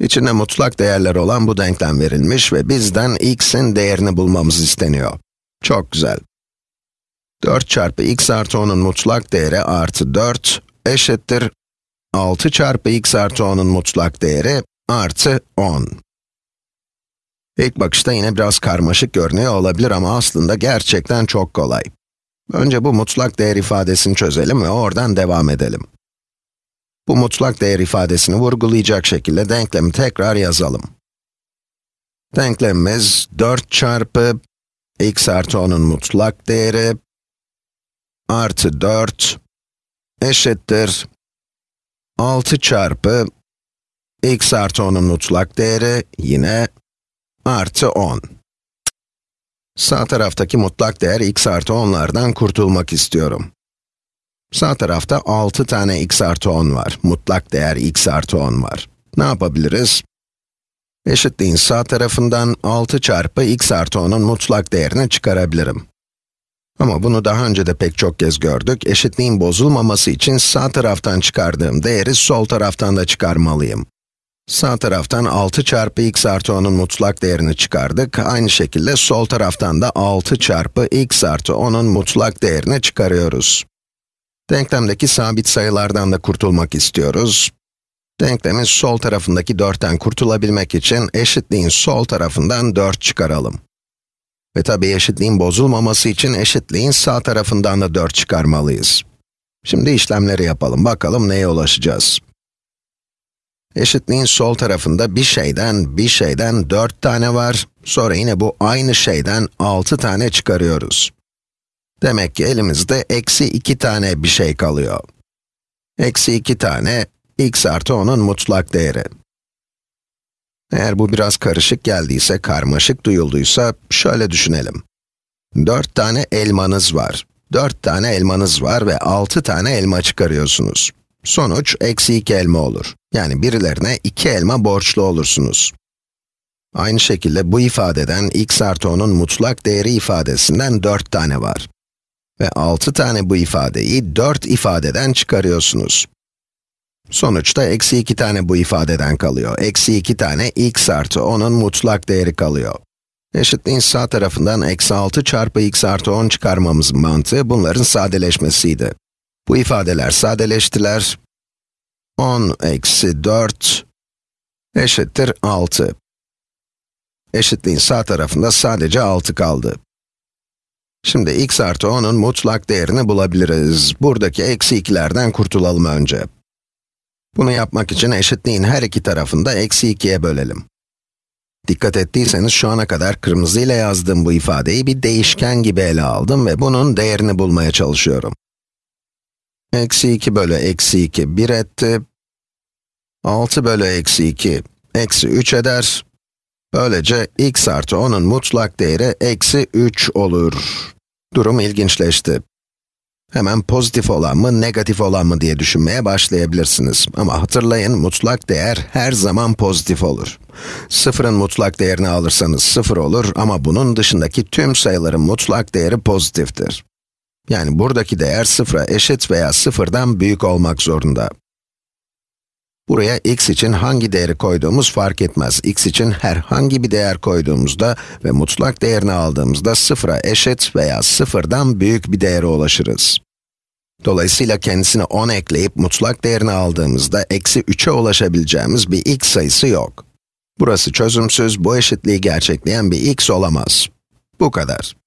İçinde mutlak değerler olan bu denklem verilmiş ve bizden x'in değerini bulmamız isteniyor. Çok güzel. 4 çarpı x artı 10'un mutlak değeri artı 4 eşittir 6 çarpı x artı 10'un mutlak değeri artı 10. İlk bakışta yine biraz karmaşık görünüyor olabilir ama aslında gerçekten çok kolay. Önce bu mutlak değer ifadesini çözelim ve oradan devam edelim. Bu mutlak değer ifadesini vurgulayacak şekilde denklemi tekrar yazalım. Denklemimiz 4 çarpı x artı 10'un mutlak değeri artı 4 eşittir 6 çarpı x artı 10'un mutlak değeri yine artı 10. Sağ taraftaki mutlak değer x artı 10'lardan kurtulmak istiyorum. Sağ tarafta 6 tane x artı 10 var. Mutlak değer x artı 10 var. Ne yapabiliriz? Eşitliğin sağ tarafından 6 çarpı x artı 10'un mutlak değerini çıkarabilirim. Ama bunu daha önce de pek çok kez gördük. Eşitliğin bozulmaması için sağ taraftan çıkardığım değeri sol taraftan da çıkarmalıyım. Sağ taraftan 6 çarpı x artı 10'un mutlak değerini çıkardık. Aynı şekilde sol taraftan da 6 çarpı x artı 10'un mutlak değerini çıkarıyoruz. Denklemdeki sabit sayılardan da kurtulmak istiyoruz. Denklemin sol tarafındaki 4'ten kurtulabilmek için eşitliğin sol tarafından 4 çıkaralım. Ve tabii eşitliğin bozulmaması için eşitliğin sağ tarafından da 4 çıkarmalıyız. Şimdi işlemleri yapalım, bakalım neye ulaşacağız. Eşitliğin sol tarafında bir şeyden, bir şeyden 4 tane var. Sonra yine bu aynı şeyden 6 tane çıkarıyoruz. Demek ki elimizde eksi 2 tane bir şey kalıyor. Eksi 2 tane x artı 10'un mutlak değeri. Eğer bu biraz karışık geldiyse, karmaşık duyulduysa, şöyle düşünelim. 4 tane elmanız var. 4 tane elmanız var ve 6 tane elma çıkarıyorsunuz. Sonuç, eksi 2 elma olur. Yani birilerine 2 elma borçlu olursunuz. Aynı şekilde bu ifadeden x artı 10'un mutlak değeri ifadesinden 4 tane var. Ve 6 tane bu ifadeyi 4 ifadeden çıkarıyorsunuz. Sonuçta eksi 2 tane bu ifadeden kalıyor. Eksi 2 tane x artı 10'un mutlak değeri kalıyor. Eşitliğin sağ tarafından eksi 6 çarpı x artı 10 çıkarmamızın mantığı bunların sadeleşmesiydi. Bu ifadeler sadeleştiler. 10 eksi 4 eşittir 6. Eşitliğin sağ tarafında sadece 6 kaldı. Şimdi x artı 10'un mutlak değerini bulabiliriz. Buradaki eksi 2'lerden kurtulalım önce. Bunu yapmak için eşitliğin her iki tarafını da eksi 2'ye bölelim. Dikkat ettiyseniz şu ana kadar kırmızı ile yazdığım bu ifadeyi bir değişken gibi ele aldım ve bunun değerini bulmaya çalışıyorum. Eksi 2 bölü eksi 2 1 etti. 6 bölü eksi 2 eksi 3 eder. Böylece x artı 10'un mutlak değeri eksi 3 olur. Durum ilginçleşti. Hemen pozitif olan mı, negatif olan mı diye düşünmeye başlayabilirsiniz. Ama hatırlayın, mutlak değer her zaman pozitif olur. Sıfırın mutlak değerini alırsanız sıfır olur ama bunun dışındaki tüm sayıların mutlak değeri pozitiftir. Yani buradaki değer sıfıra eşit veya sıfırdan büyük olmak zorunda. Buraya x için hangi değeri koyduğumuz fark etmez. x için herhangi bir değer koyduğumuzda ve mutlak değerini aldığımızda sıfıra eşit veya sıfırdan büyük bir değere ulaşırız. Dolayısıyla kendisine 10 ekleyip mutlak değerini aldığımızda eksi 3'e ulaşabileceğimiz bir x sayısı yok. Burası çözümsüz, bu eşitliği gerçekleyen bir x olamaz. Bu kadar.